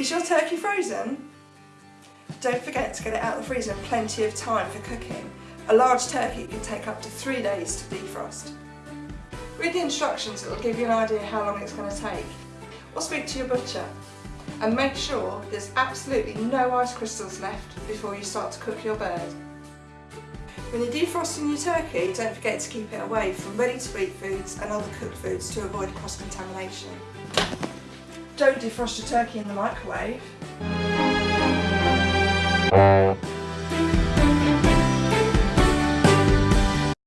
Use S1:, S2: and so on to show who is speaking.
S1: Is your turkey frozen? Don't forget to get it out of the freezer in plenty of time for cooking. A large turkey can take up to three days to defrost. Read the instructions, it will give you an idea how long it's going to take. Or speak to your butcher. And make sure there's absolutely no ice crystals left before you start to cook your bird. When you're defrosting your turkey, don't forget to keep it away from ready-to-eat foods and other cooked foods to avoid cross-contamination. Don't defrost your turkey in the microwave.